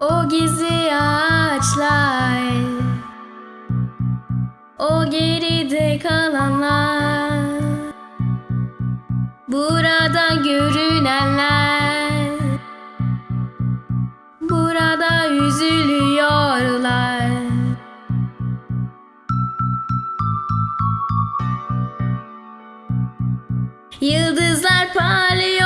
O gizli ağaçlar O geride kalanlar Burada görünenler Burada üzülüyorlar. Yıldızlar parlıyorlar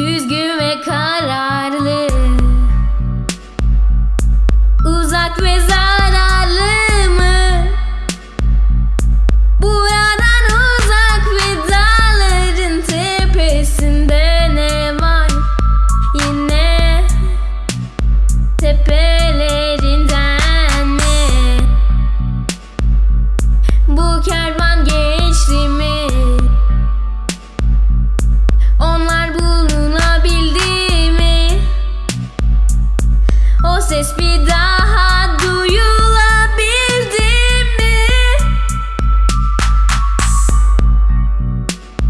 Düzgün ve kararlı Uzak ve zararlı mı? Buradan uzak ve dağların tepesinde ne var? Yine tepelerinden mi? Bu kervan geçti mi? Bir daha duyulabildi mi?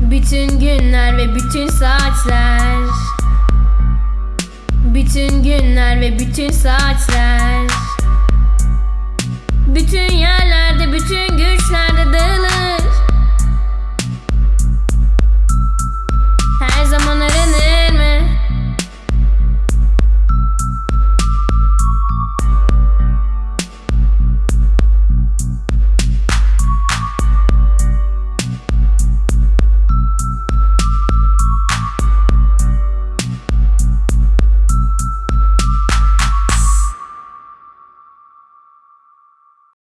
Bütün günler ve bütün saatler Bütün günler ve bütün saatler